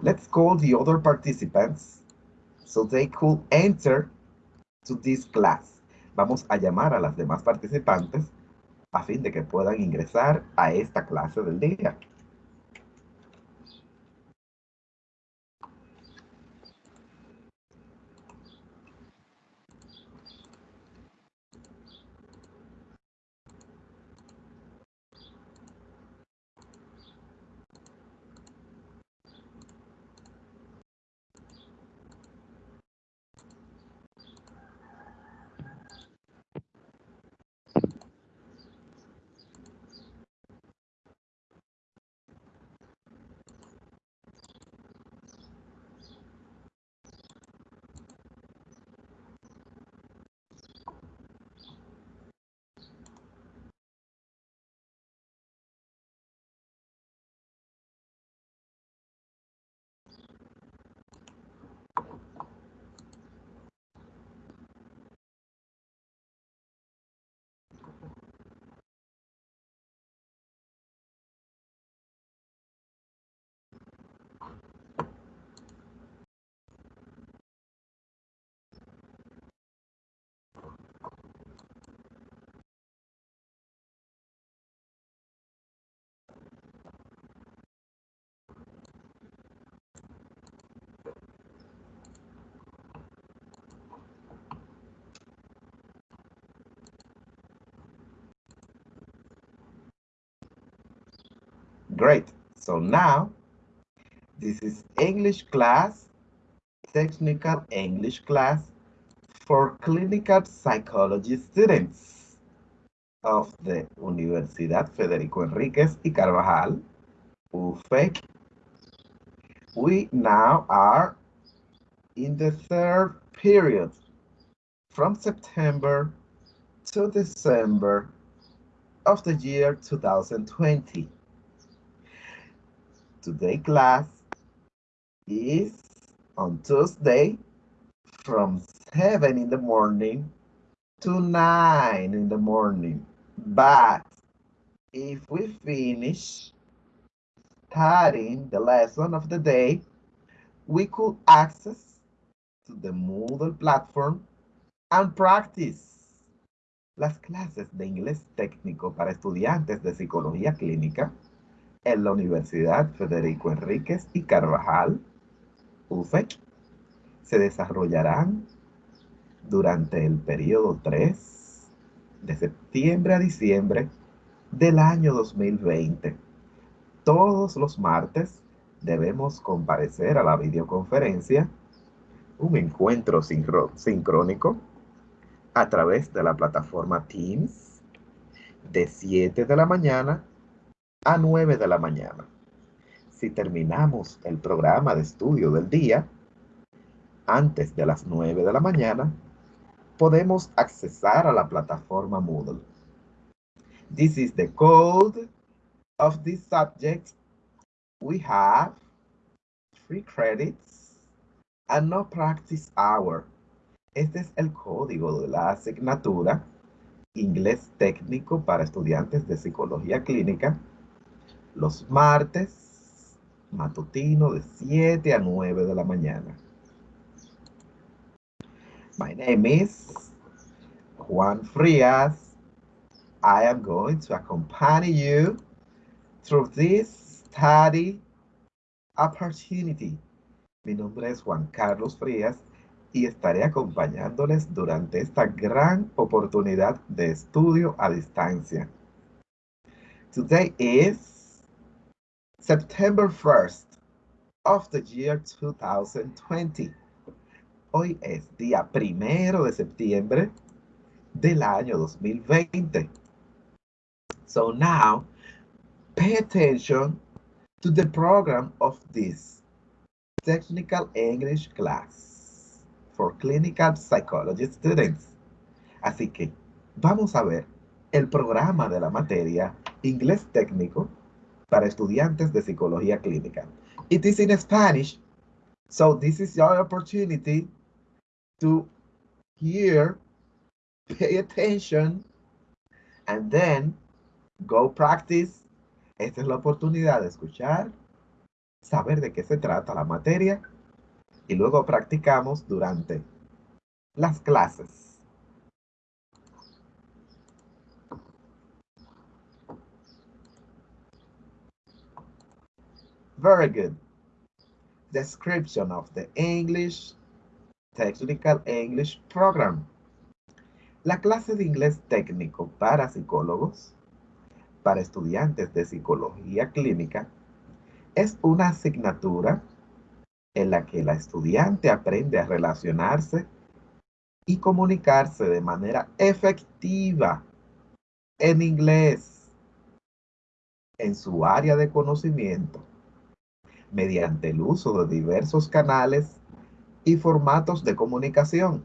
Let's call the other participants so they could enter to this class. Vamos a llamar a las demás participantes a fin de que puedan ingresar a esta clase del día. Great. So now, this is English class, technical English class for clinical psychology students of the Universidad Federico Enríquez y Carvajal, UFEC. We now are in the third period from September to December of the year 2020 today class is on Tuesday from 7 in the morning to 9 in the morning. But if we finish studying the lesson of the day, we could access to the Moodle platform and practice las clases de inglés técnico para estudiantes de psicología clínica en la Universidad Federico Enríquez y Carvajal, UFEC, se desarrollarán durante el periodo 3 de septiembre a diciembre del año 2020. Todos los martes debemos comparecer a la videoconferencia, un encuentro sincrónico a través de la plataforma Teams de 7 de la mañana a 9 de la mañana. Si terminamos el programa de estudio del día antes de las 9 de la mañana, podemos accesar a la plataforma Moodle. This is the code of this subject. We have free credits and no practice hour. Este es el código de la asignatura Inglés Técnico para Estudiantes de Psicología Clínica los martes matutino de 7 a 9 de la mañana. My name is Juan Frias. I am going to accompany you through this study opportunity. Mi nombre es Juan Carlos Frías y estaré acompañándoles durante esta gran oportunidad de estudio a distancia. Today is September 1st of the year 2020. Hoy es día primero de septiembre del año 2020. So now, pay attention to the program of this technical English class for clinical psychology students. Así que vamos a ver el programa de la materia inglés técnico para estudiantes de psicología clínica. It is in Spanish, so this is your opportunity to hear, pay attention, and then go practice. Esta es la oportunidad de escuchar, saber de qué se trata la materia y luego practicamos durante las clases. Very good. Description of the English Technical English Program. La clase de inglés técnico para psicólogos, para estudiantes de psicología clínica, es una asignatura en la que la estudiante aprende a relacionarse y comunicarse de manera efectiva en inglés en su área de conocimiento mediante el uso de diversos canales y formatos de comunicación.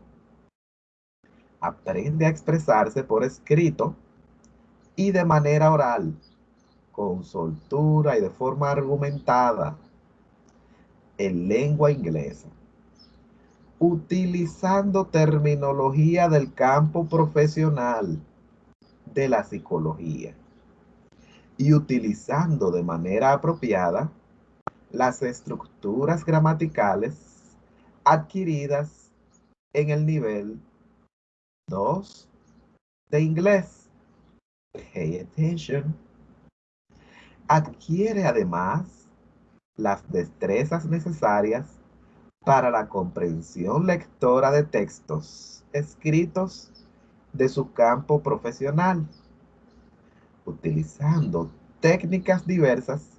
Aprende a expresarse por escrito y de manera oral, con soltura y de forma argumentada en lengua inglesa, utilizando terminología del campo profesional de la psicología y utilizando de manera apropiada las estructuras gramaticales adquiridas en el nivel 2 de inglés. Pay attention. Adquiere además las destrezas necesarias para la comprensión lectora de textos escritos de su campo profesional, utilizando técnicas diversas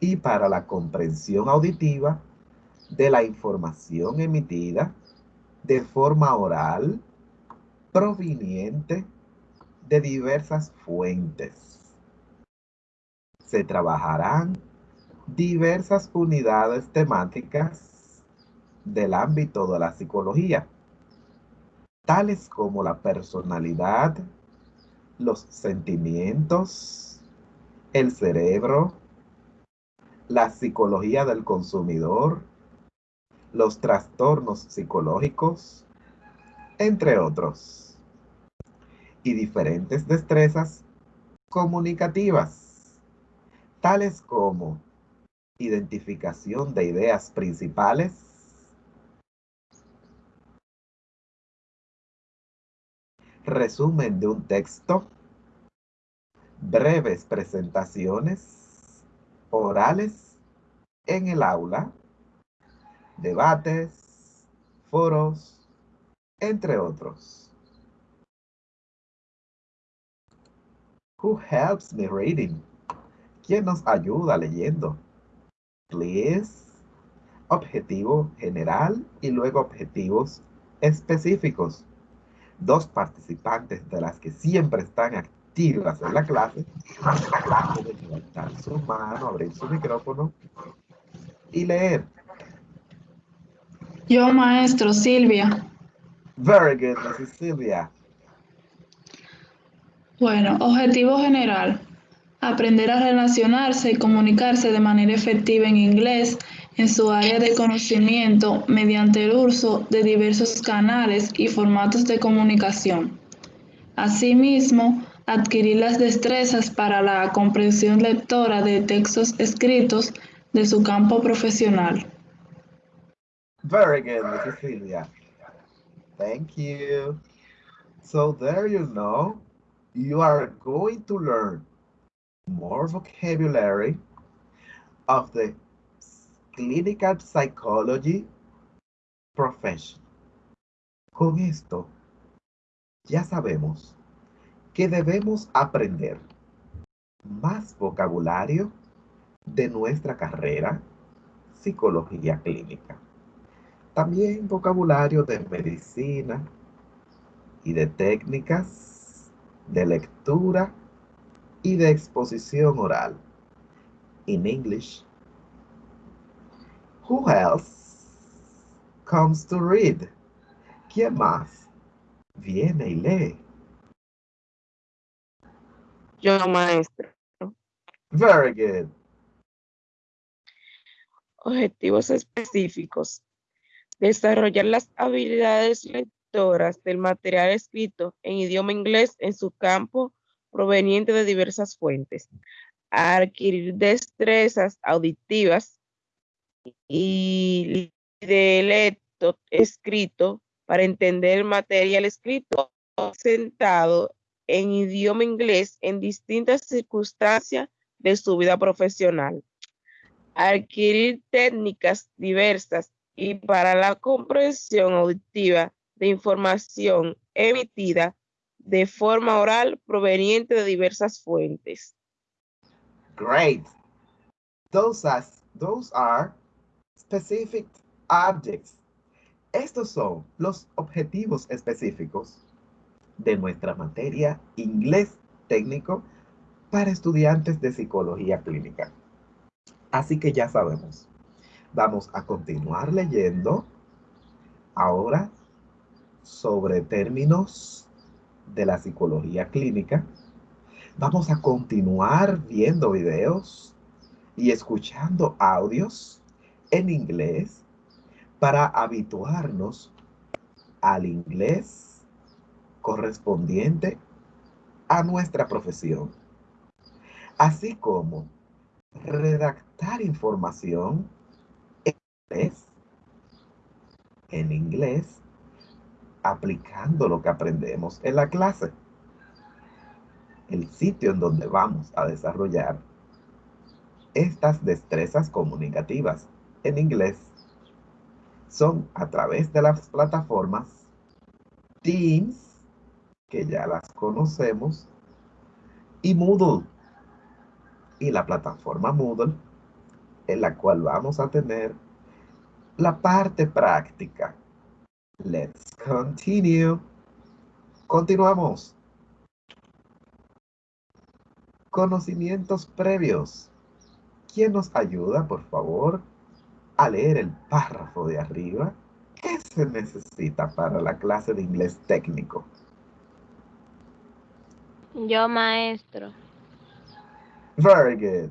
y para la comprensión auditiva de la información emitida de forma oral proveniente de diversas fuentes. Se trabajarán diversas unidades temáticas del ámbito de la psicología, tales como la personalidad, los sentimientos, el cerebro, la psicología del consumidor, los trastornos psicológicos, entre otros, y diferentes destrezas comunicativas, tales como identificación de ideas principales, resumen de un texto, breves presentaciones orales en el aula, debates, foros, entre otros. Who helps me reading? ¿Quién nos ayuda leyendo? please, objetivo general y luego objetivos específicos. Dos participantes de las que siempre están activas en la clase pueden levantar su mano, abrir su micrófono y leer. Yo, maestro, Silvia. Very good, Mrs. Silvia. Bueno, objetivo general aprender a relacionarse y comunicarse de manera efectiva en inglés en su área de conocimiento mediante el uso de diversos canales y formatos de comunicación. Asimismo, adquirir las destrezas para la comprensión lectora de textos escritos de su campo profesional. Very good. Silvia. Thank you. So there you know, you are going to learn more vocabulary of the clinical psychology profession. Con esto, ya sabemos que debemos aprender más vocabulario de nuestra carrera psicología clínica. También vocabulario de medicina y de técnicas de lectura y de exposición oral. In English. Who else comes to read? ¿Quién más viene y lee? Yo, maestro. Very good. Objetivos específicos. Desarrollar las habilidades lectoras del material escrito en idioma inglés en su campo proveniente de diversas fuentes, adquirir destrezas auditivas y de lecto escrito para entender el material escrito sentado en idioma inglés en distintas circunstancias de su vida profesional. Adquirir técnicas diversas y para la comprensión auditiva de información emitida de forma oral proveniente de diversas fuentes. Great. Those are, those are specific objects. Estos son los objetivos específicos de nuestra materia inglés técnico para estudiantes de psicología clínica. Así que ya sabemos. Vamos a continuar leyendo ahora sobre términos de la psicología clínica. Vamos a continuar viendo videos y escuchando audios en inglés para habituarnos al inglés correspondiente a nuestra profesión, así como redactar información en inglés, en inglés aplicando lo que aprendemos en la clase. El sitio en donde vamos a desarrollar estas destrezas comunicativas en inglés son a través de las plataformas Teams, que ya las conocemos, y Moodle. Y la plataforma Moodle, en la cual vamos a tener la parte práctica Let's continue. Continuamos. Conocimientos previos. ¿Quién nos ayuda, por favor, a leer el párrafo de arriba? ¿Qué se necesita para la clase de inglés técnico? Yo, maestro. Very good.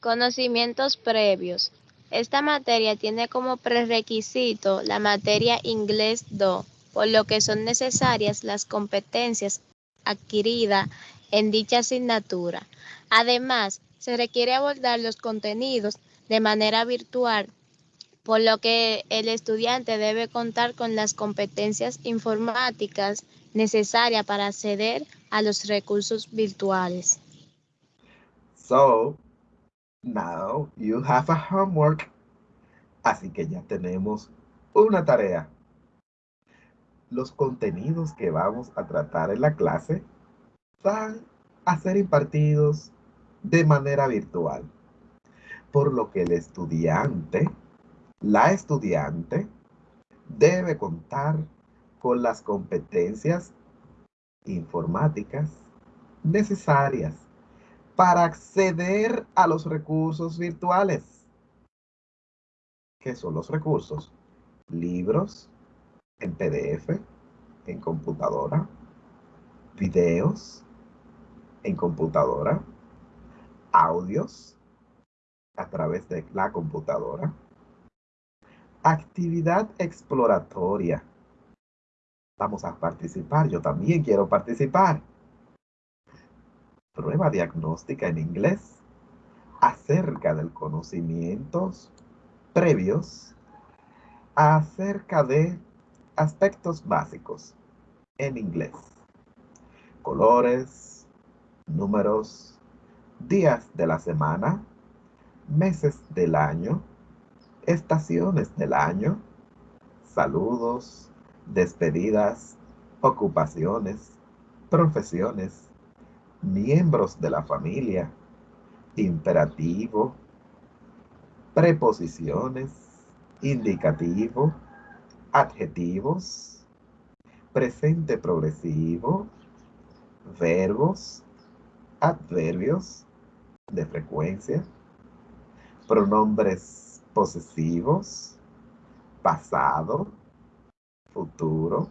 Conocimientos previos. Esta materia tiene como prerequisito la materia Inglés 2, por lo que son necesarias las competencias adquiridas en dicha asignatura. Además, se requiere abordar los contenidos de manera virtual, por lo que el estudiante debe contar con las competencias informáticas necesarias para acceder a los recursos virtuales. So, Now you have a homework. Así que ya tenemos una tarea. Los contenidos que vamos a tratar en la clase van a ser impartidos de manera virtual. Por lo que el estudiante, la estudiante, debe contar con las competencias informáticas necesarias para acceder a los recursos virtuales. ¿Qué son los recursos? Libros en PDF, en computadora, videos en computadora, audios a través de la computadora, actividad exploratoria. Vamos a participar, yo también quiero participar prueba diagnóstica en inglés acerca del conocimientos previos acerca de aspectos básicos en inglés. Colores, números, días de la semana, meses del año, estaciones del año, saludos, despedidas, ocupaciones, profesiones, miembros de la familia, imperativo, preposiciones, indicativo, adjetivos, presente progresivo, verbos, adverbios de frecuencia, pronombres posesivos, pasado, futuro,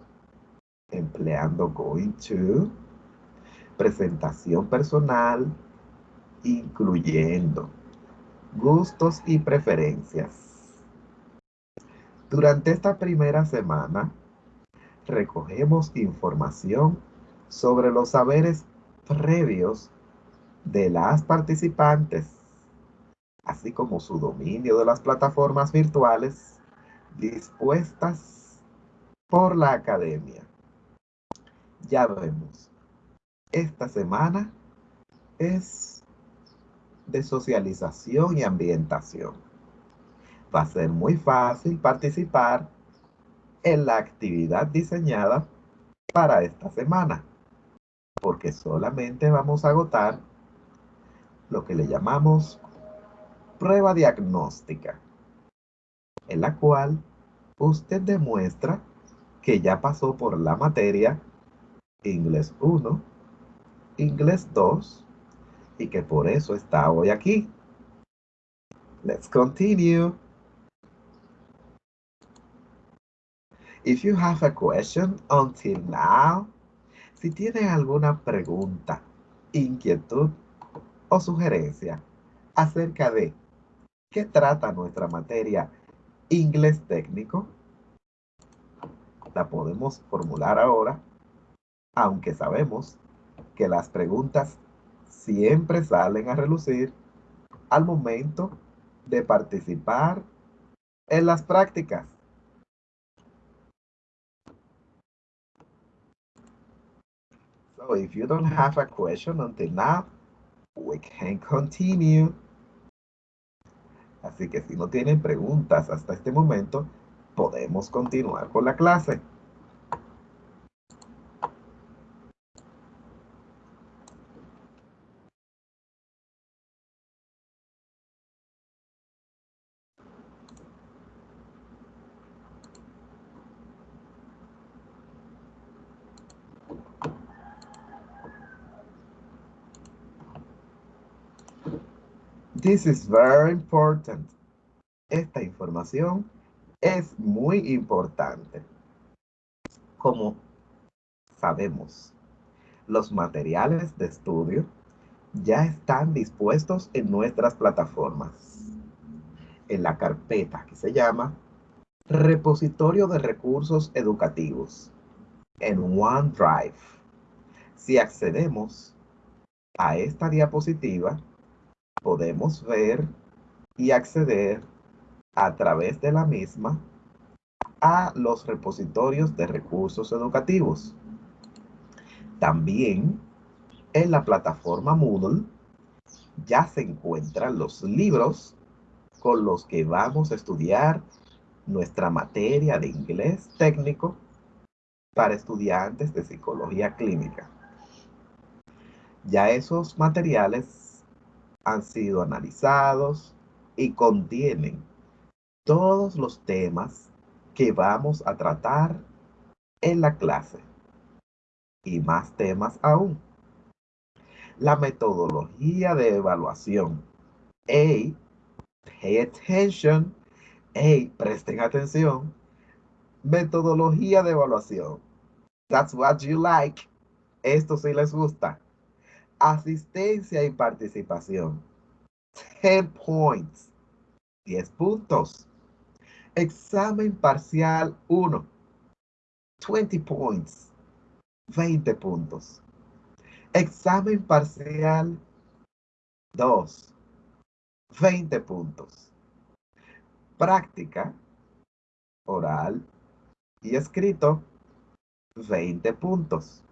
empleando going to, presentación personal, incluyendo gustos y preferencias. Durante esta primera semana, recogemos información sobre los saberes previos de las participantes, así como su dominio de las plataformas virtuales dispuestas por la academia. Ya vemos, esta semana es de socialización y ambientación. Va a ser muy fácil participar en la actividad diseñada para esta semana, porque solamente vamos a agotar lo que le llamamos prueba diagnóstica, en la cual usted demuestra que ya pasó por la materia Inglés 1, Inglés 2 y que por eso está hoy aquí. Let's continue. If you have a question until now, si tiene alguna pregunta, inquietud o sugerencia acerca de qué trata nuestra materia inglés técnico, la podemos formular ahora, aunque sabemos que las preguntas siempre salen a relucir al momento de participar en las prácticas. So if you don't have a question until now, we can continue. Así que si no tienen preguntas hasta este momento, podemos continuar con la clase. This is very important. Esta información es muy importante. Como sabemos, los materiales de estudio ya están dispuestos en nuestras plataformas. En la carpeta que se llama Repositorio de Recursos Educativos en OneDrive. Si accedemos a esta diapositiva, podemos ver y acceder a través de la misma a los repositorios de recursos educativos. También en la plataforma Moodle ya se encuentran los libros con los que vamos a estudiar nuestra materia de inglés técnico para estudiantes de psicología clínica. Ya esos materiales han sido analizados y contienen todos los temas que vamos a tratar en la clase y más temas aún. La metodología de evaluación. Hey, pay attention. Hey, presten atención. Metodología de evaluación. That's what you like. Esto sí les gusta asistencia y participación. 10 points. 10 puntos. Examen parcial 1. 20 points. 20 puntos. Examen parcial 2. 20 puntos. Práctica oral y escrito 20 puntos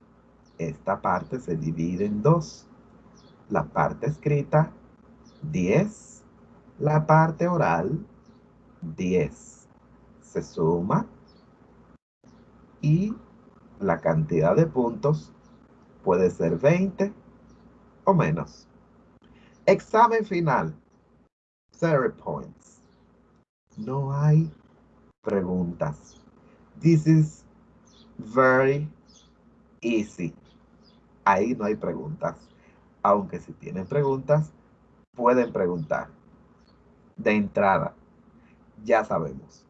esta parte se divide en dos. La parte escrita, 10. La parte oral, 10. Se suma y la cantidad de puntos puede ser 20 o menos. Examen final. Zero points. No hay preguntas. This is very easy ahí no hay preguntas. Aunque si tienen preguntas, pueden preguntar. De entrada, ya sabemos.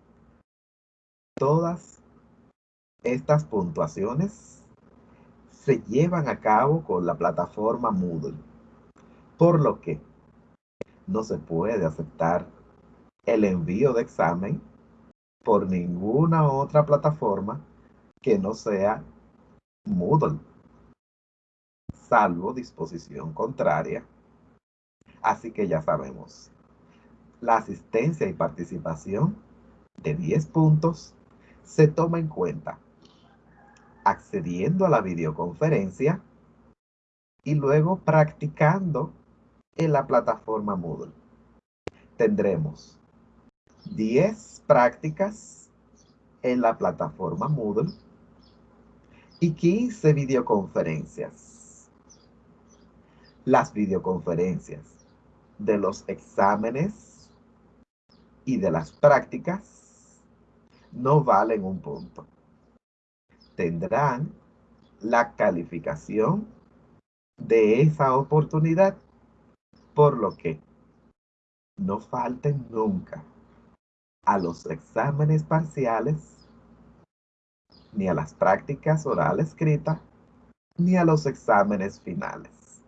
Todas estas puntuaciones se llevan a cabo con la plataforma Moodle. Por lo que no se puede aceptar el envío de examen por ninguna otra plataforma que no sea Moodle salvo disposición contraria. Así que ya sabemos, la asistencia y participación de 10 puntos se toma en cuenta accediendo a la videoconferencia y luego practicando en la plataforma Moodle. Tendremos 10 prácticas en la plataforma Moodle y 15 videoconferencias. Las videoconferencias de los exámenes y de las prácticas no valen un punto. Tendrán la calificación de esa oportunidad, por lo que no falten nunca a los exámenes parciales, ni a las prácticas oral escrita, ni a los exámenes finales.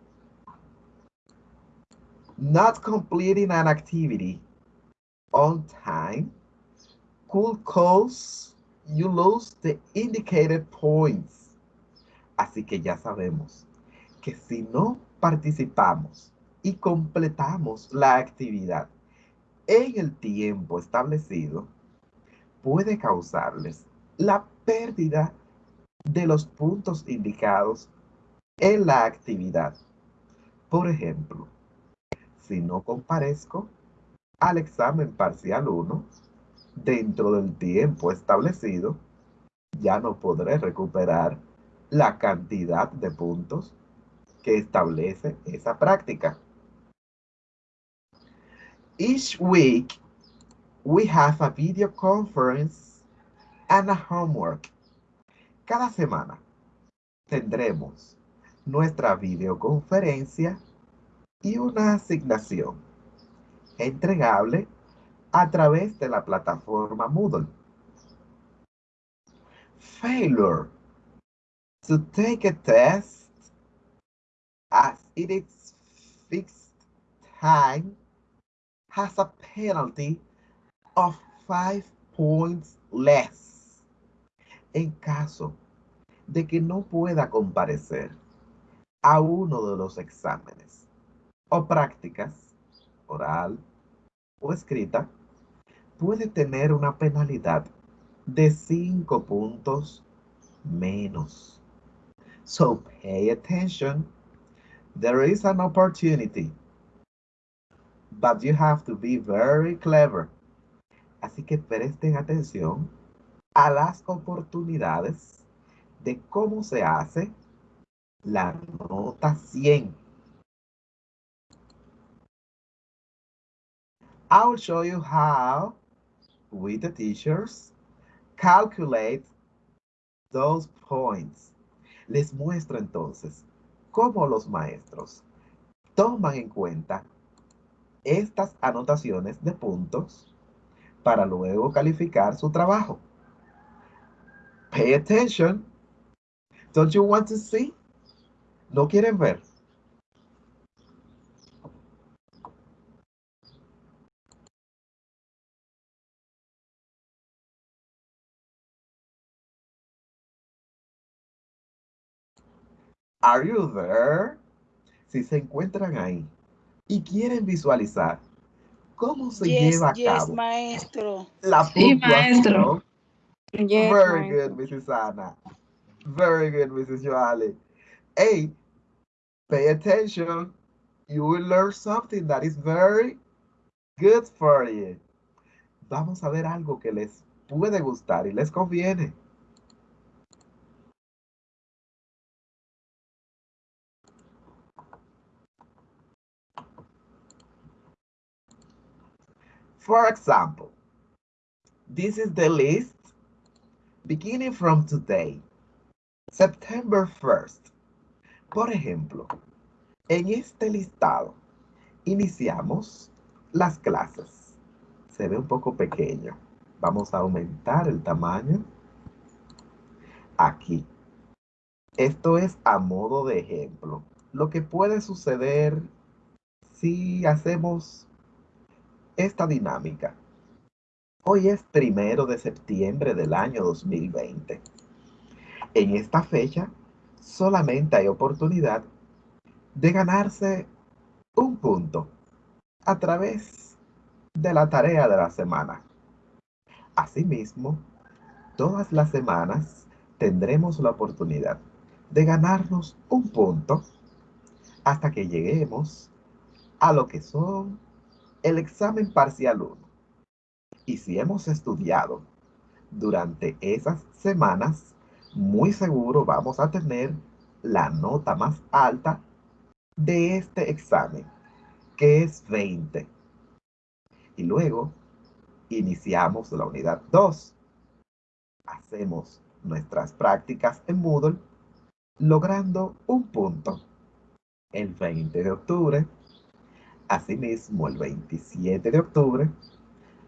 Not completing an activity on time could cause you lose the indicated points. Así que ya sabemos que si no participamos y completamos la actividad en el tiempo establecido, puede causarles la pérdida de los puntos indicados en la actividad. Por ejemplo, si no comparezco al examen parcial 1 dentro del tiempo establecido, ya no podré recuperar la cantidad de puntos que establece esa práctica. Each week, we have a video conference and a homework. Cada semana tendremos nuestra videoconferencia y una asignación entregable a través de la plataforma Moodle. Failure to take a test as it is fixed time has a penalty of five points less. En caso de que no pueda comparecer a uno de los exámenes o prácticas, oral o escrita, puede tener una penalidad de cinco puntos menos. So pay attention there is an opportunity, but you have to be very clever. Así que presten atención a las oportunidades de cómo se hace la nota 100. I'll show you how we the teachers calculate those points. Les muestro entonces cómo los maestros toman en cuenta estas anotaciones de puntos para luego calificar su trabajo. Pay attention. Don't you want to see? ¿No quieren ver? Are you there? Si se encuentran ahí y quieren visualizar cómo se Yes, lleva a yes, cabo maestro. la Sí, puntuación. Yes, Very maestro. good, Mrs. Anna. Very good, Mrs. Joali. Hey, pay attention. You will learn something that is very good for you. Vamos a ver algo que les puede gustar y les conviene. For example, this is the list beginning from today, September 1st. Por ejemplo, en este listado iniciamos las clases. Se ve un poco pequeño. Vamos a aumentar el tamaño. Aquí. Esto es a modo de ejemplo. Lo que puede suceder si hacemos esta dinámica. Hoy es primero de septiembre del año 2020. En esta fecha solamente hay oportunidad de ganarse un punto a través de la tarea de la semana. Asimismo, todas las semanas tendremos la oportunidad de ganarnos un punto hasta que lleguemos a lo que son el examen parcial 1. Y si hemos estudiado durante esas semanas, muy seguro vamos a tener la nota más alta de este examen, que es 20. Y luego iniciamos la unidad 2. Hacemos nuestras prácticas en Moodle, logrando un punto el 20 de octubre, asimismo el 27 de octubre,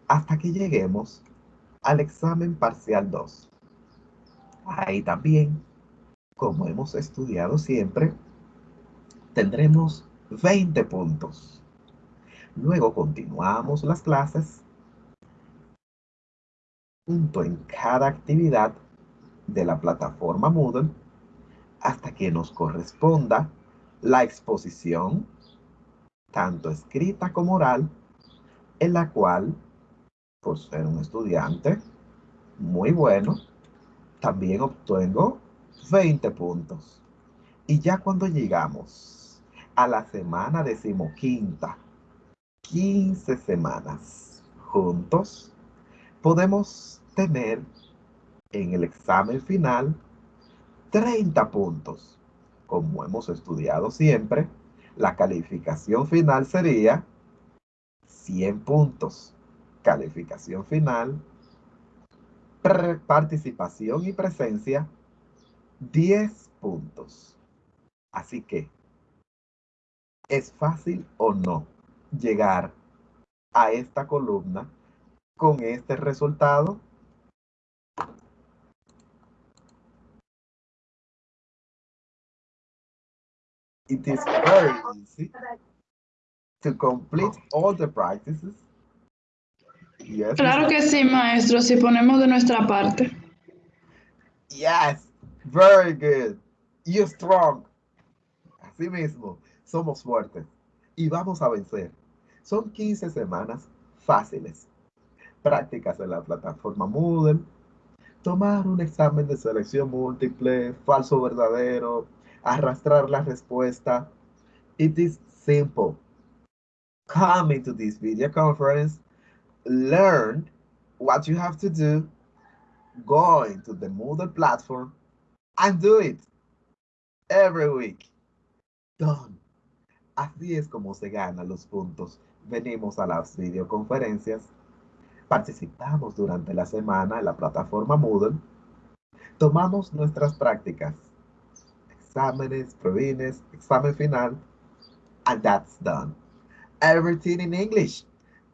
hasta que lleguemos al examen parcial 2. Ahí también, como hemos estudiado siempre, tendremos 20 puntos. Luego continuamos las clases punto en cada actividad de la plataforma Moodle hasta que nos corresponda la exposición, tanto escrita como oral, en la cual, por ser un estudiante muy bueno, también obtengo 20 puntos. Y ya cuando llegamos a la semana decimoquinta, 15 semanas juntos, podemos tener en el examen final 30 puntos. Como hemos estudiado siempre, la calificación final sería 100 puntos. Calificación final, participación y presencia, 10 puntos. Así que, ¿es fácil o no llegar a esta columna con este resultado? It is very easy to complete all the practices. Yes, claro que sí, maestro, si ponemos de nuestra parte. Yes, very good. You're strong. Así mismo, somos fuertes y vamos a vencer. Son 15 semanas fáciles prácticas en la plataforma Moodle, tomar un examen de selección múltiple, falso verdadero, arrastrar la respuesta. It is simple. Come into this video conference, learn what you have to do, go into the Moodle platform and do it every week. Done. Así es como se ganan los puntos. Venimos a las videoconferencias participamos durante la semana en la plataforma Moodle, tomamos nuestras prácticas, exámenes, provines, examen final, and that's done. Everything in English,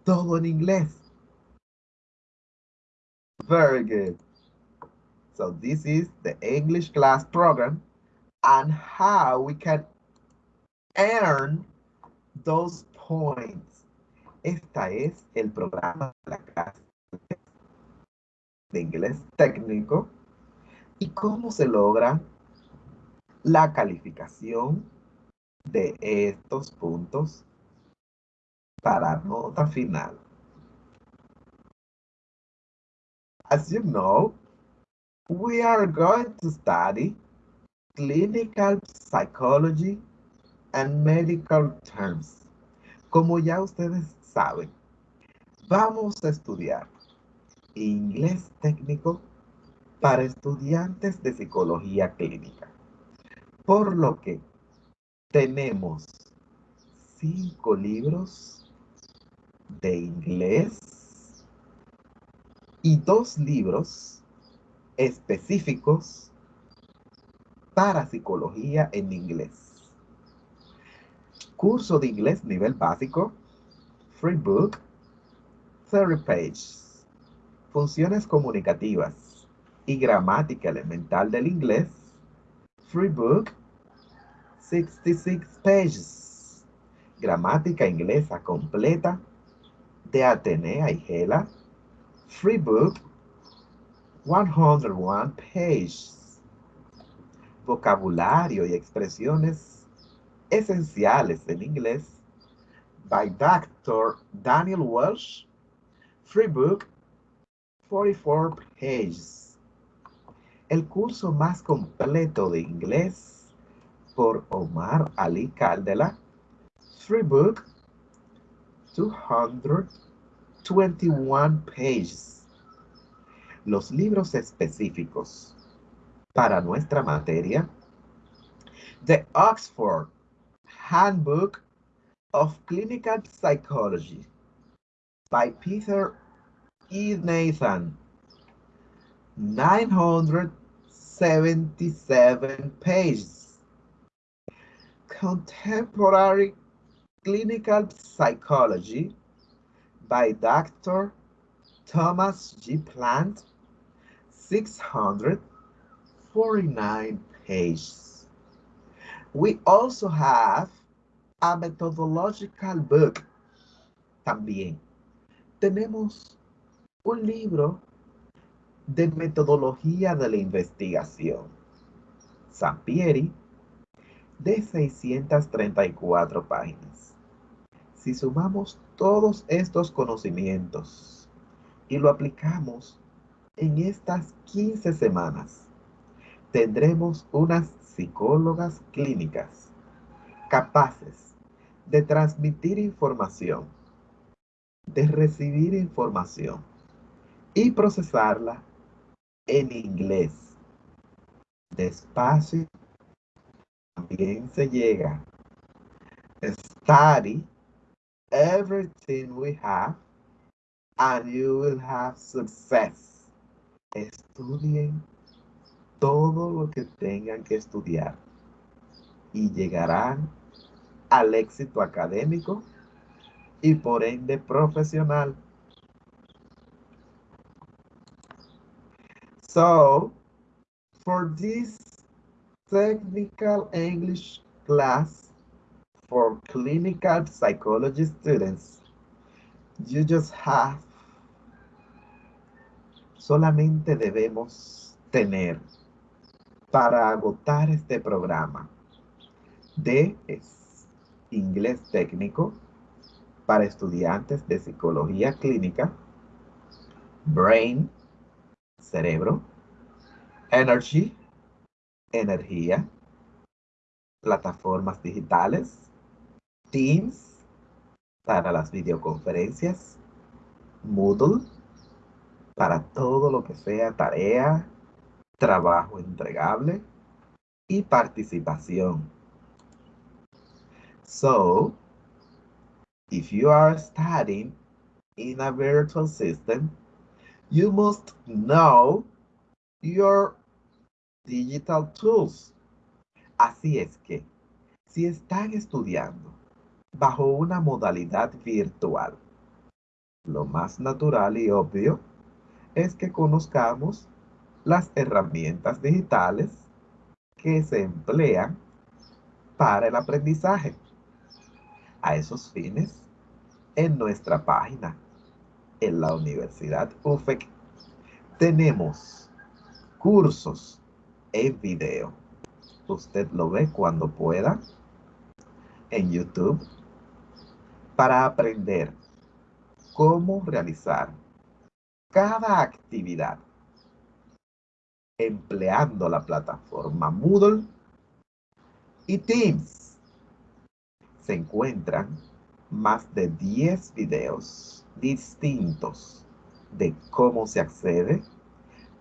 todo en inglés. Very good. So this is the English class program and how we can earn those points esta es el programa de la clase de inglés técnico y cómo se logra la calificación de estos puntos para nota final. As you know, we are going to study clinical psychology and medical terms. Como ya ustedes saben, vamos a estudiar inglés técnico para estudiantes de psicología clínica. Por lo que tenemos cinco libros de inglés y dos libros específicos para psicología en inglés. Curso de inglés nivel básico Free Book, 30 Pages, Funciones comunicativas y gramática elemental del inglés, Free Book, 66 Pages, Gramática inglesa completa de Atenea y Gela, Free Book, 101 Pages, Vocabulario y expresiones esenciales en inglés, by Dr. Daniel Welsh, Free book, 44 pages. El curso más completo de inglés por Omar Ali Caldela. Free book, 221 pages. Los libros específicos para nuestra materia. The Oxford Handbook of Clinical Psychology by Peter E. Nathan. 977 pages. Contemporary Clinical Psychology by Dr. Thomas G. Plant. 649 pages. We also have a methodological book. También tenemos un libro de metodología de la investigación. Sampieri de 634 páginas. Si sumamos todos estos conocimientos y lo aplicamos en estas 15 semanas, tendremos unas psicólogas clínicas capaces de transmitir información, de recibir información y procesarla en inglés. Despacio también se llega. Study everything we have and you will have success. Estudien todo lo que tengan que estudiar y llegarán al éxito académico y por ende profesional. So, for this technical English class for clinical psychology students, you just have, solamente debemos tener para agotar este programa de inglés técnico para estudiantes de psicología clínica, brain, cerebro, energy, energía, plataformas digitales, Teams para las videoconferencias, Moodle para todo lo que sea tarea, trabajo entregable y participación. So, if you are studying in a virtual system, you must know your digital tools. Así es que, si están estudiando bajo una modalidad virtual, lo más natural y obvio es que conozcamos las herramientas digitales que se emplean para el aprendizaje. A esos fines, en nuestra página, en la Universidad UFEC, tenemos cursos en video. Usted lo ve cuando pueda en YouTube para aprender cómo realizar cada actividad empleando la plataforma Moodle y Teams. Se encuentran más de 10 videos distintos de cómo se accede,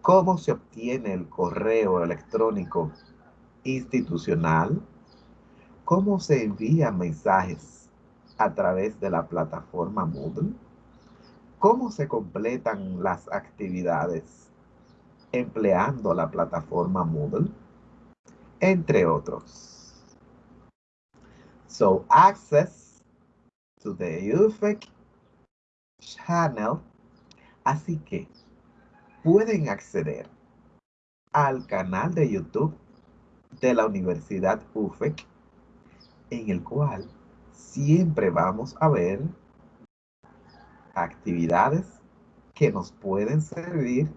cómo se obtiene el correo electrónico institucional, cómo se envían mensajes a través de la plataforma Moodle, cómo se completan las actividades empleando la plataforma Moodle, entre otros. So access to the UFEC channel. Así que pueden acceder al canal de YouTube de la Universidad UFEC, en el cual siempre vamos a ver actividades que nos pueden servir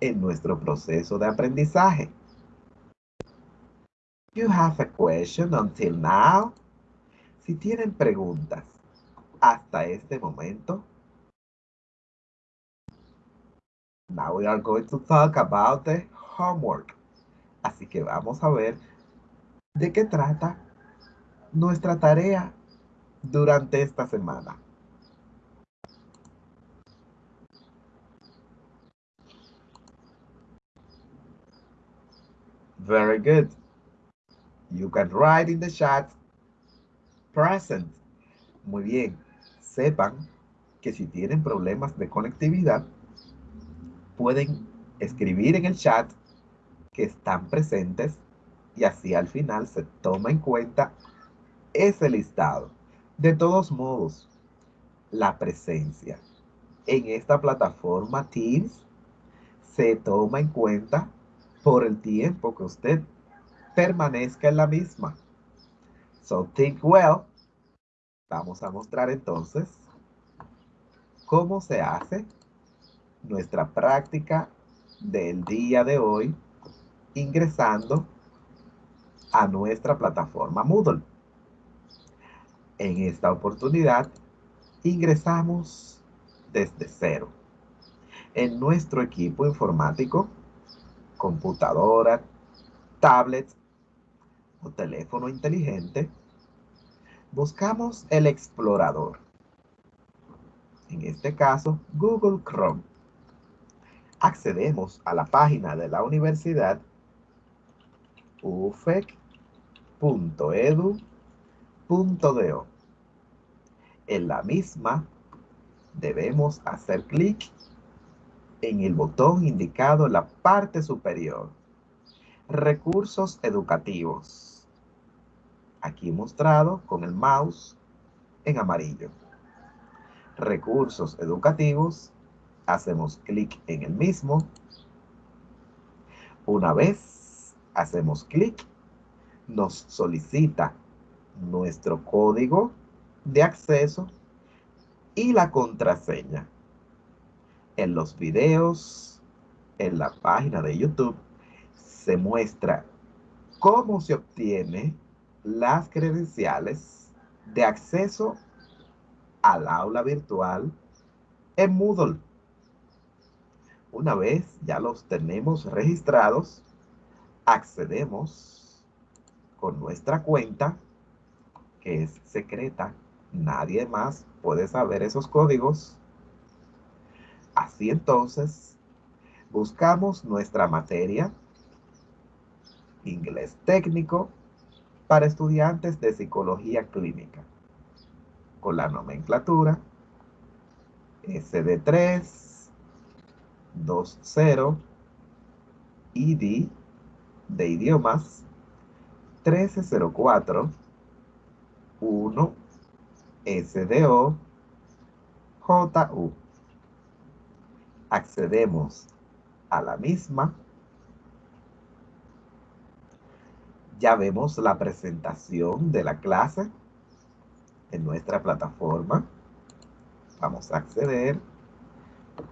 en nuestro proceso de aprendizaje. You have a question until now? Si tienen preguntas hasta este momento, Now we are going to talk about the homework. Así que vamos a ver de qué trata nuestra tarea durante esta semana. Very good. You can write in the chat present. Muy bien. Sepan que si tienen problemas de conectividad, pueden escribir en el chat que están presentes y así al final se toma en cuenta ese listado. De todos modos, la presencia en esta plataforma Teams se toma en cuenta por el tiempo que usted permanezca en la misma. So think well. Vamos a mostrar entonces cómo se hace nuestra práctica del día de hoy ingresando a nuestra plataforma Moodle. En esta oportunidad ingresamos desde cero. En nuestro equipo informático, computadora, tablet o teléfono inteligente, buscamos el explorador. En este caso, Google Chrome. Accedemos a la página de la universidad ufec.edu.do. En la misma debemos hacer clic en el botón indicado en la parte superior. Recursos educativos. Aquí mostrado con el mouse en amarillo. Recursos educativos. Hacemos clic en el mismo. Una vez hacemos clic, nos solicita nuestro código de acceso y la contraseña. En los videos, en la página de YouTube, se muestra cómo se obtiene las credenciales de acceso al aula virtual en Moodle. Una vez ya los tenemos registrados, accedemos con nuestra cuenta, que es secreta. Nadie más puede saber esos códigos. Así entonces, buscamos nuestra materia, inglés técnico, para estudiantes de psicología clínica, con la nomenclatura SD3, 20, ID de idiomas, 1304, 1, SDO, JU. Accedemos a la misma. Ya vemos la presentación de la clase en nuestra plataforma. Vamos a acceder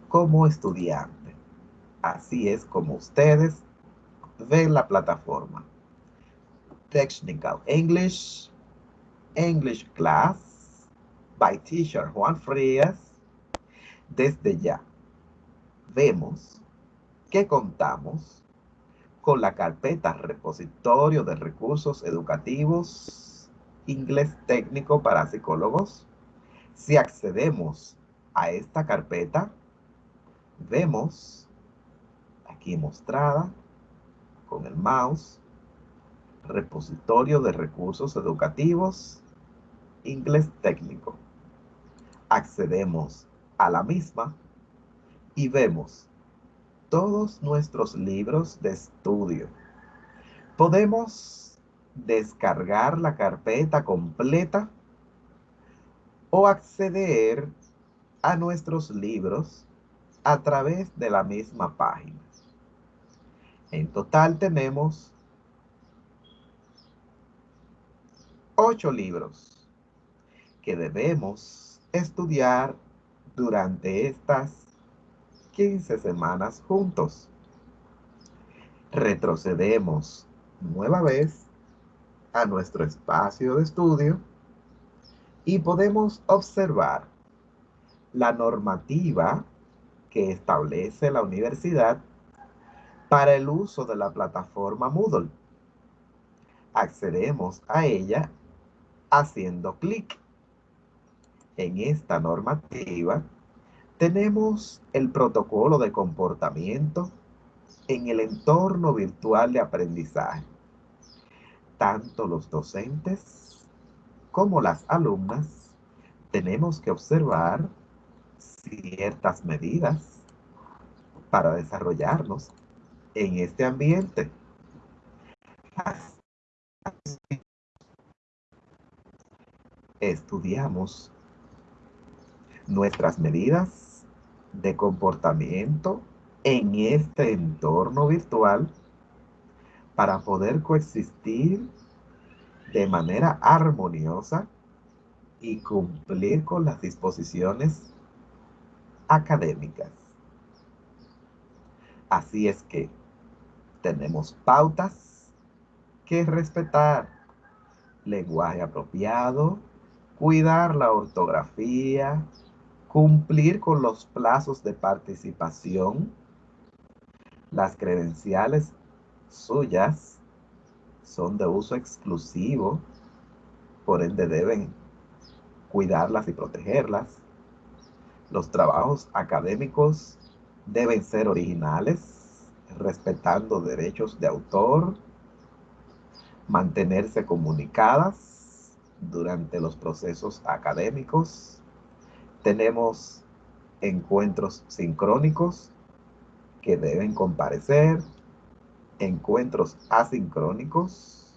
como estudiante. Así es como ustedes ven la plataforma. Technical English, English Class, by Teacher Juan Frías. Desde ya, vemos que contamos con la carpeta repositorio de recursos educativos, inglés técnico para psicólogos. Si accedemos a esta carpeta, vemos mostrada con el mouse, repositorio de recursos educativos, inglés técnico. Accedemos a la misma y vemos todos nuestros libros de estudio. Podemos descargar la carpeta completa o acceder a nuestros libros a través de la misma página. En total tenemos ocho libros que debemos estudiar durante estas 15 semanas juntos. Retrocedemos nueva vez a nuestro espacio de estudio y podemos observar la normativa que establece la universidad para el uso de la plataforma Moodle. Accedemos a ella haciendo clic. En esta normativa tenemos el protocolo de comportamiento en el entorno virtual de aprendizaje. Tanto los docentes como las alumnas tenemos que observar ciertas medidas para desarrollarnos en este ambiente. Estudiamos nuestras medidas de comportamiento en este entorno virtual para poder coexistir de manera armoniosa y cumplir con las disposiciones académicas. Así es que tenemos pautas que respetar, lenguaje apropiado, cuidar la ortografía, cumplir con los plazos de participación, las credenciales suyas son de uso exclusivo, por ende deben cuidarlas y protegerlas. Los trabajos académicos deben ser originales, respetando derechos de autor, mantenerse comunicadas durante los procesos académicos. Tenemos encuentros sincrónicos que deben comparecer, encuentros asincrónicos,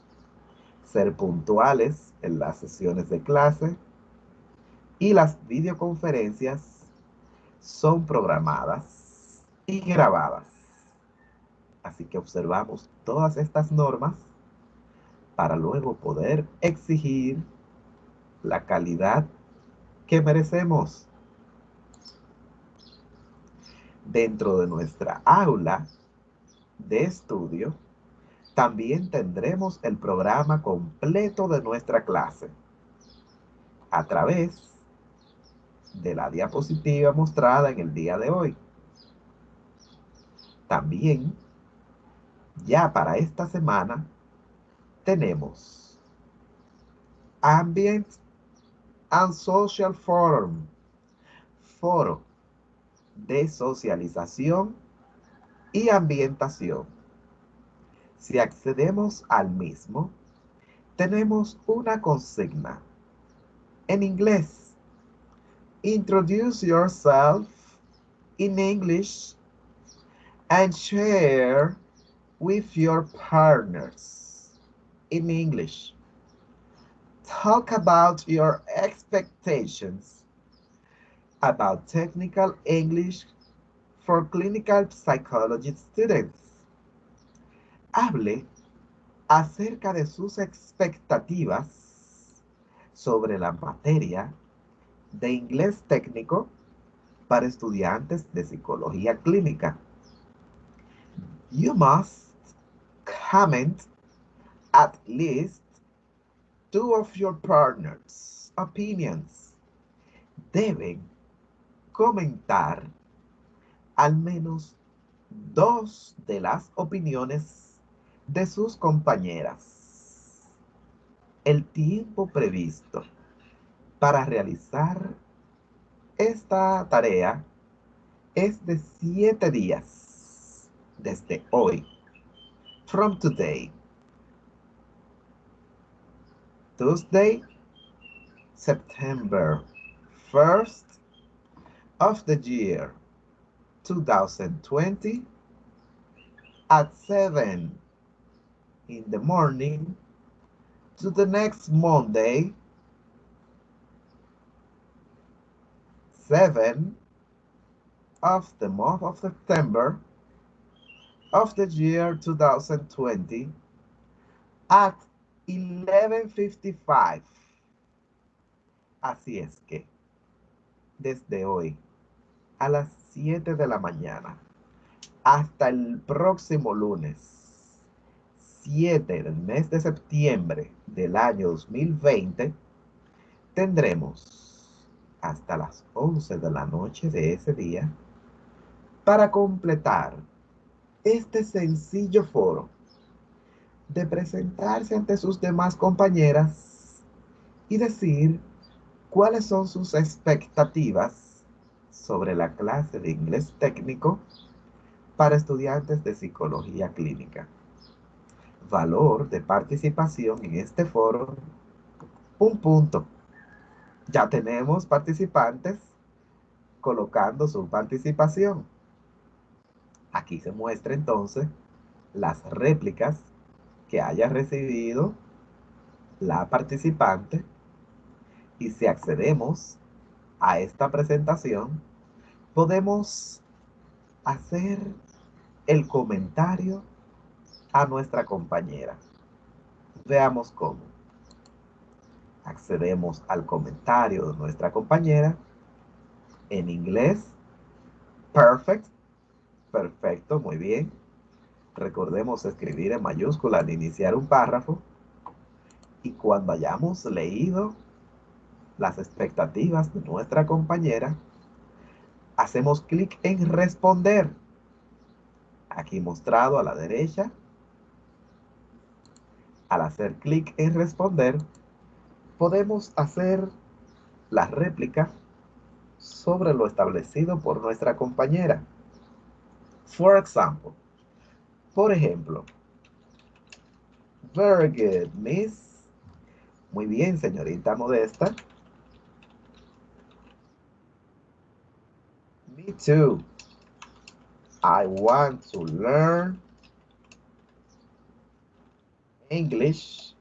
ser puntuales en las sesiones de clase y las videoconferencias son programadas y grabadas. Así que observamos todas estas normas para luego poder exigir la calidad que merecemos. Dentro de nuestra aula de estudio, también tendremos el programa completo de nuestra clase a través de la diapositiva mostrada en el día de hoy. También, ya para esta semana, tenemos Ambient and Social Forum, foro de socialización y ambientación. Si accedemos al mismo, tenemos una consigna en inglés. Introduce yourself in English and share with your partners in English. Talk about your expectations about technical English for clinical psychology students. Hable acerca de sus expectativas sobre la materia de inglés técnico para estudiantes de psicología clínica. You must comment at least two of your partners' opinions. Deben comentar al menos dos de las opiniones de sus compañeras. El tiempo previsto para realizar esta tarea es de siete días desde hoy. From today. Tuesday, September 1st of the year 2020 at 7 in the morning to the next Monday, 7 of the month of September of the year 2020 at 11.55. Así es que, desde hoy a las 7 de la mañana hasta el próximo lunes 7 del mes de septiembre del año 2020 tendremos hasta las 11 de la noche de ese día para completar este sencillo foro de presentarse ante sus demás compañeras y decir cuáles son sus expectativas sobre la clase de inglés técnico para estudiantes de psicología clínica. Valor de participación en este foro, un punto. Ya tenemos participantes colocando su participación. Aquí se muestra entonces las réplicas que haya recibido la participante y si accedemos a esta presentación, podemos hacer el comentario a nuestra compañera. Veamos cómo. Accedemos al comentario de nuestra compañera en inglés. Perfect. Perfecto, muy bien. Recordemos escribir en mayúscula al iniciar un párrafo. Y cuando hayamos leído las expectativas de nuestra compañera, hacemos clic en responder. Aquí mostrado a la derecha. Al hacer clic en responder, podemos hacer la réplica sobre lo establecido por nuestra compañera. For example, por ejemplo, very good, miss. Muy bien, señorita modesta. Me too. I want to learn English.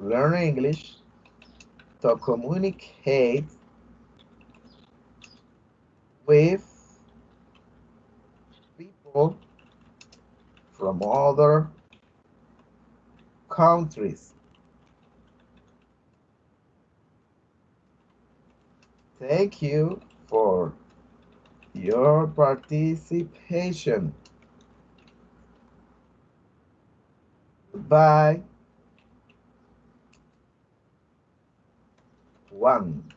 Learn English to communicate with people from other countries. Thank you for your participation. Goodbye. One.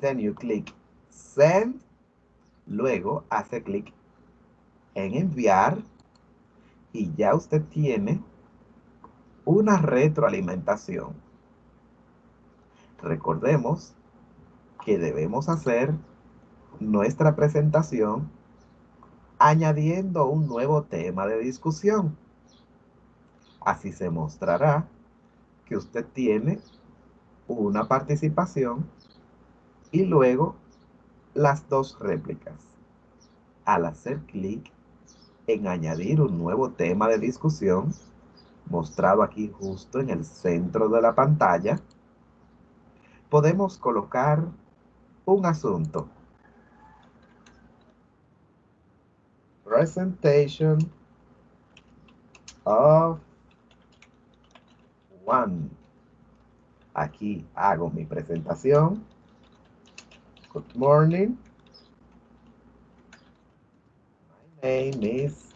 Then you click send. Luego hace clic en enviar y ya usted tiene una retroalimentación. Recordemos que debemos hacer nuestra presentación añadiendo un nuevo tema de discusión. Así se mostrará que usted tiene una participación y luego las dos réplicas. Al hacer clic en añadir un nuevo tema de discusión, mostrado aquí justo en el centro de la pantalla, podemos colocar un asunto. Presentation of one. Aquí hago mi presentación. Good morning. My name is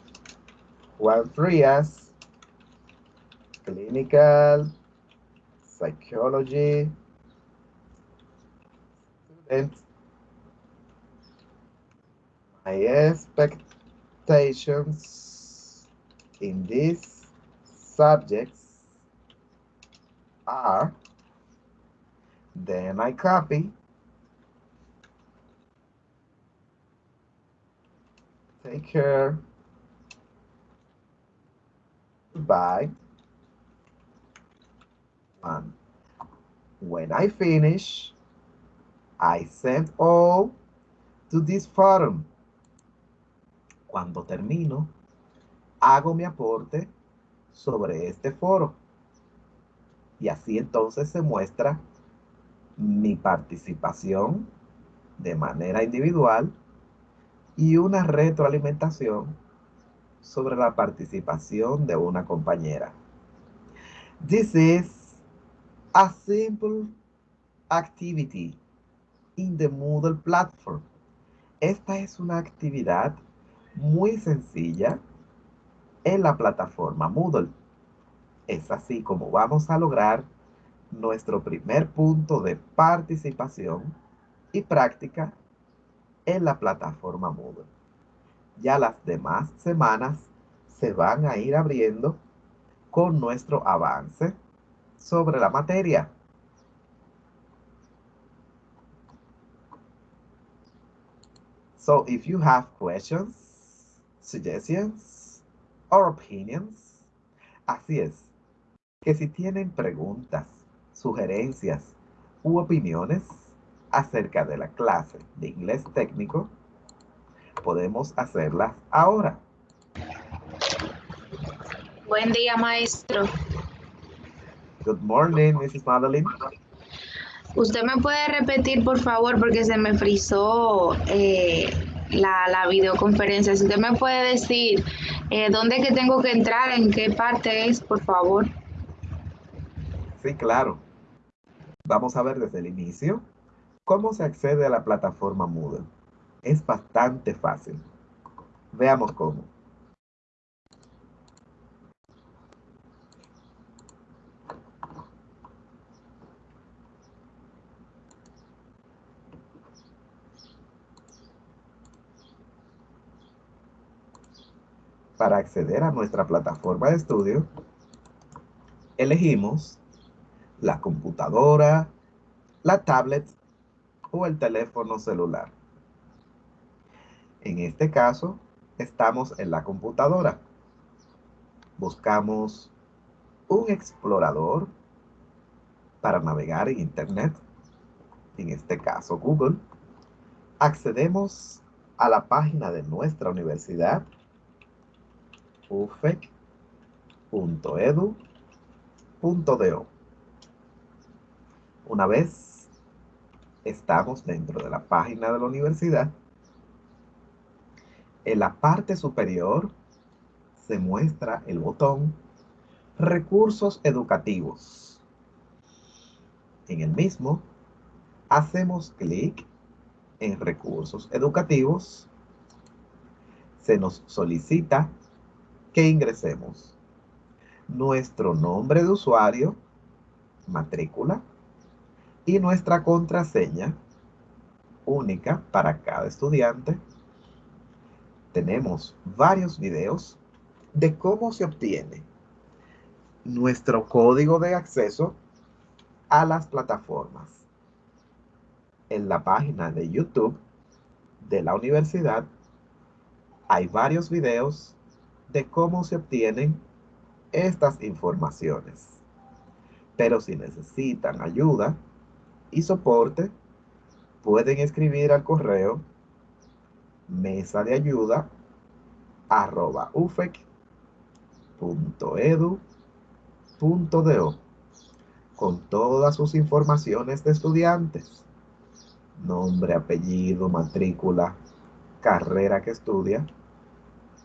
Juan Frias, clinical psychology student. My expectations in these subjects are, then I copy, take care, goodbye, when I finish, I send all to this forum. Cuando termino, hago mi aporte sobre este foro. Y así entonces se muestra mi participación de manera individual y una retroalimentación sobre la participación de una compañera. This is a simple activity in the Moodle platform. Esta es una actividad muy sencilla en la plataforma Moodle. Es así como vamos a lograr nuestro primer punto de participación y práctica en la plataforma Moodle. Ya las demás semanas se van a ir abriendo con nuestro avance sobre la materia. So if you have questions, suggestions, or opinions, así es, que si tienen preguntas, sugerencias u opiniones acerca de la clase de inglés técnico, podemos hacerlas ahora. Buen día, maestro. Good morning, Mrs. Madeline. ¿Usted me puede repetir, por favor, porque se me frizó eh, la, la, videoconferencia? Si usted me puede decir eh, dónde es que tengo que entrar, en qué parte es, por favor. Sí, claro. Vamos a ver desde el inicio cómo se accede a la plataforma Moodle. Es bastante fácil. Veamos cómo. para acceder a nuestra plataforma de estudio, elegimos la computadora, la tablet o el teléfono celular. En este caso, estamos en la computadora. Buscamos un explorador para navegar en Internet, en este caso Google. Accedemos a la página de nuestra universidad ufec.edu.do. Una vez estamos dentro de la página de la universidad, en la parte superior se muestra el botón Recursos Educativos. En el mismo, hacemos clic en Recursos Educativos. Se nos solicita que ingresemos nuestro nombre de usuario, matrícula y nuestra contraseña única para cada estudiante. Tenemos varios videos de cómo se obtiene nuestro código de acceso a las plataformas. En la página de YouTube de la universidad hay varios videos de cómo se obtienen estas informaciones. Pero si necesitan ayuda y soporte, pueden escribir al correo mesa de ayuda arroba con todas sus informaciones de estudiantes, nombre, apellido, matrícula, carrera que estudia,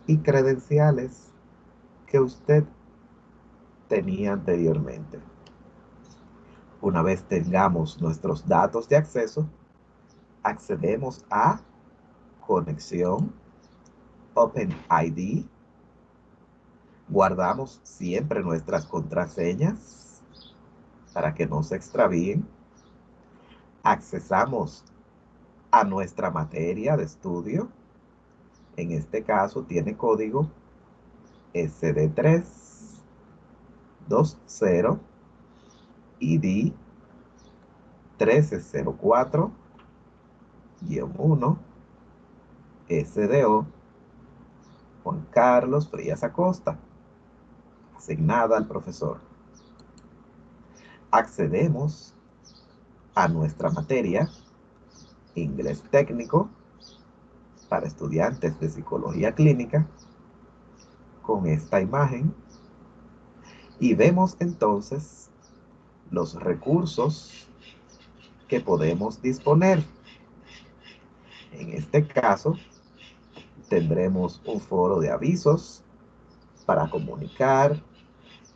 y credenciales que usted tenía anteriormente. Una vez tengamos nuestros datos de acceso, accedemos a conexión, OpenID, guardamos siempre nuestras contraseñas para que no se extravíen, accesamos a nuestra materia de estudio, en este caso tiene código SD3 20 ID 1304 1 SDO Juan Carlos Frías Acosta asignada al profesor. Accedemos a nuestra materia inglés técnico para estudiantes de psicología clínica con esta imagen y vemos entonces los recursos que podemos disponer. En este caso, tendremos un foro de avisos para comunicar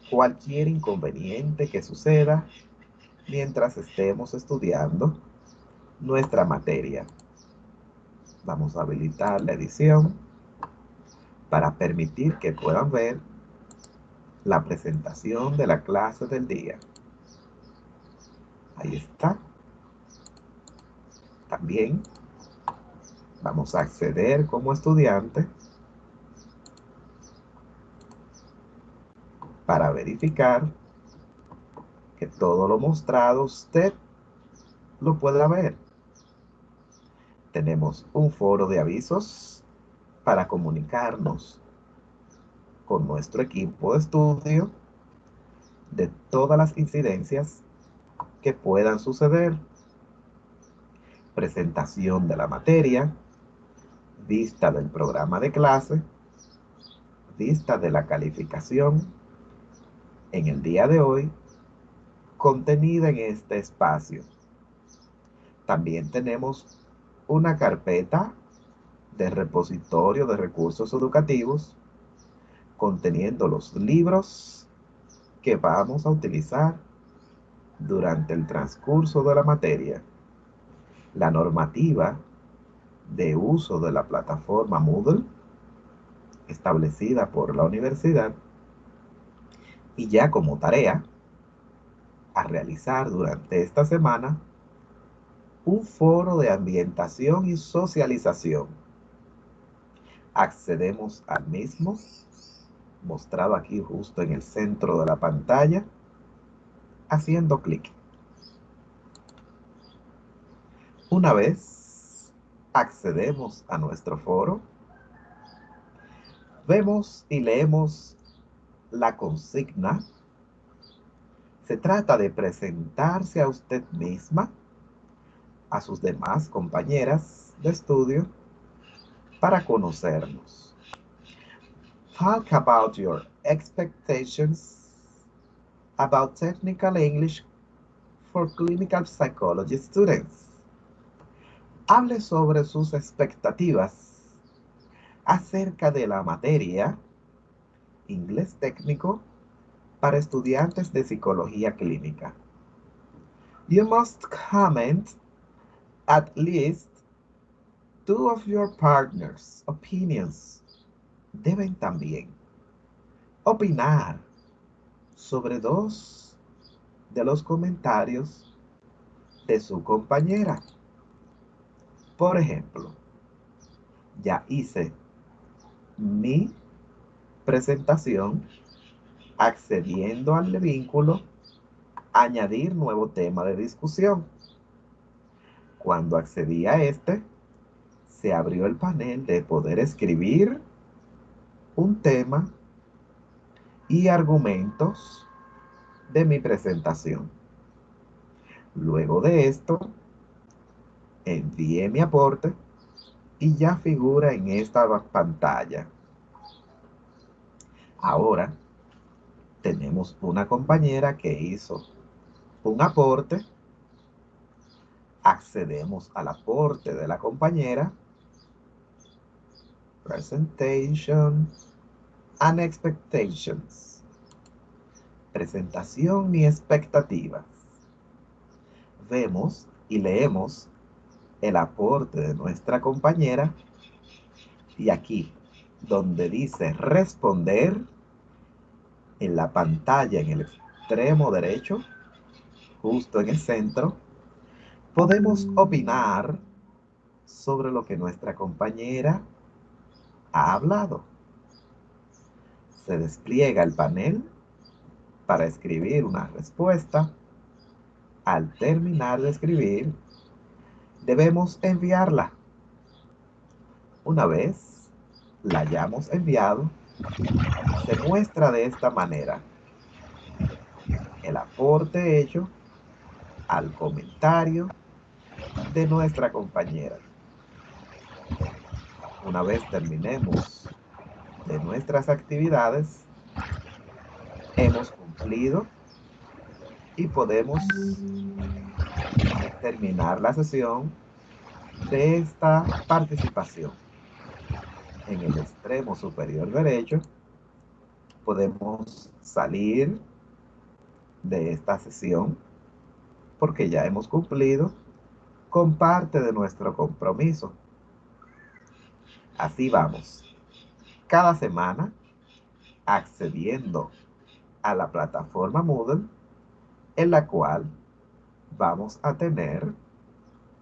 cualquier inconveniente que suceda mientras estemos estudiando nuestra materia. Vamos a habilitar la edición para permitir que puedan ver la presentación de la clase del día. Ahí está. También vamos a acceder como estudiante para verificar que todo lo mostrado usted lo pueda ver. Tenemos un foro de avisos para comunicarnos con nuestro equipo de estudio de todas las incidencias que puedan suceder. Presentación de la materia, vista del programa de clase, vista de la calificación. En el día de hoy, contenida en este espacio. También tenemos una carpeta de repositorio de recursos educativos conteniendo los libros que vamos a utilizar durante el transcurso de la materia, la normativa de uso de la plataforma Moodle establecida por la universidad y ya como tarea a realizar durante esta semana un foro de ambientación y socialización. Accedemos al mismo mostrado aquí justo en el centro de la pantalla, haciendo clic. Una vez accedemos a nuestro foro, vemos y leemos la consigna. Se trata de presentarse a usted misma, a sus demás compañeras de estudio, para conocernos talk about your expectations about technical English for clinical psychology students. Hable sobre sus expectativas acerca de la materia inglés técnico para estudiantes de psicología clínica. You must comment at least two of your partners' opinions deben también opinar sobre dos de los comentarios de su compañera. Por ejemplo, ya hice mi presentación accediendo al vínculo añadir nuevo tema de discusión. Cuando accedí a este, se abrió el panel de poder escribir un tema y argumentos de mi presentación. Luego de esto, envié mi aporte y ya figura en esta pantalla. Ahora tenemos una compañera que hizo un aporte. Accedemos al aporte de la compañera Presentation and expectations. Presentación y expectativas. Vemos y leemos el aporte de nuestra compañera y aquí donde dice responder en la pantalla en el extremo derecho justo en el centro podemos opinar sobre lo que nuestra compañera ha hablado. Se despliega el panel para escribir una respuesta. Al terminar de escribir, debemos enviarla. Una vez la hayamos enviado, se muestra de esta manera el aporte hecho al comentario de nuestra compañera. Una vez terminemos de nuestras actividades, hemos cumplido y podemos terminar la sesión de esta participación. En el extremo superior derecho podemos salir de esta sesión porque ya hemos cumplido con parte de nuestro compromiso. Así vamos. Cada semana accediendo a la plataforma Moodle en la cual vamos a tener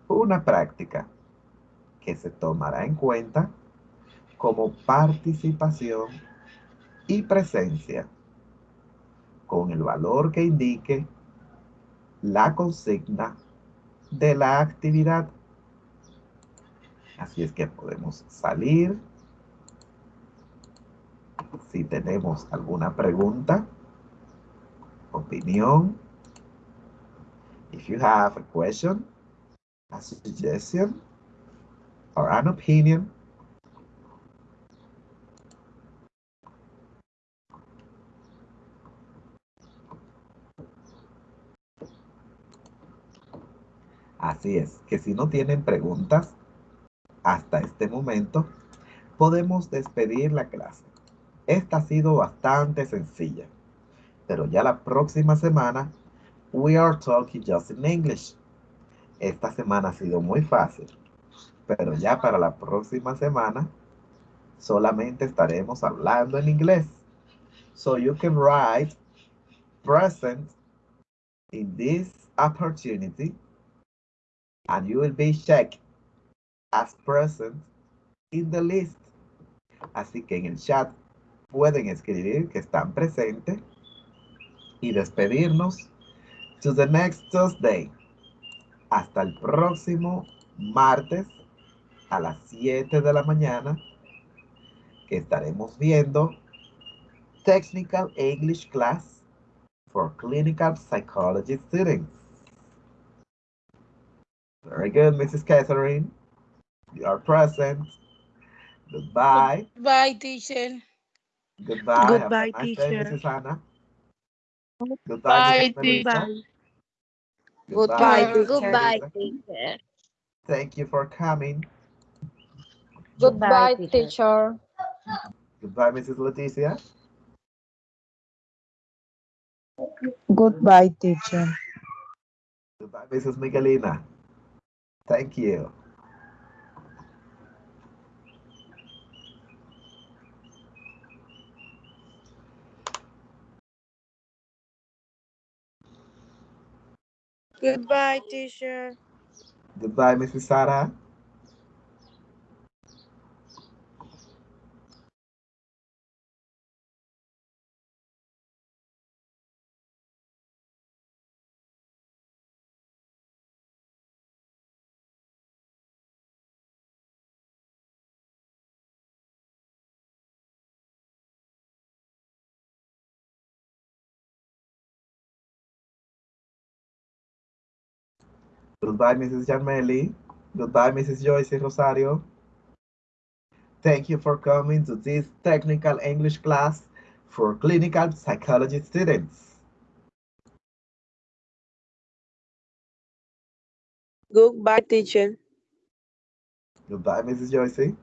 una práctica que se tomará en cuenta como participación y presencia con el valor que indique la consigna de la actividad. Así es que podemos salir. Si tenemos alguna pregunta, opinión, if you have a question, a suggestion, or an opinion, Así es, que si no tienen preguntas hasta este momento, podemos despedir la clase. Esta ha sido bastante sencilla, pero ya la próxima semana, we are talking just in English. Esta semana ha sido muy fácil, pero ya para la próxima semana, solamente estaremos hablando en inglés. So you can write present in this opportunity and you will be checked as present in the list. Así que en el chat pueden escribir que están presentes y despedirnos to the next Tuesday. Hasta el próximo martes a las 7 de la mañana que estaremos viendo Technical English Class for Clinical Psychology Students. Very good, Mrs. Catherine. You are present. Goodbye. Bye, teacher. Goodbye. Goodbye, Have a nice day, teacher. Mrs. Anna. Goodbye, teacher. Goodbye, Mrs. teacher. Goodbye, teacher. Thank you for coming. Goodbye, teacher. Goodbye, Mrs. Leticia. Goodbye, teacher. Goodbye, Mrs. Miguelina. Thank you. Goodbye, teacher. Goodbye, Mrs. Sarah. Goodbye, Mrs. Yarmeli. Goodbye, Mrs. Joyce Rosario. Thank you for coming to this technical English class for clinical psychology students. Goodbye, teacher. Goodbye, Mrs. Joyce.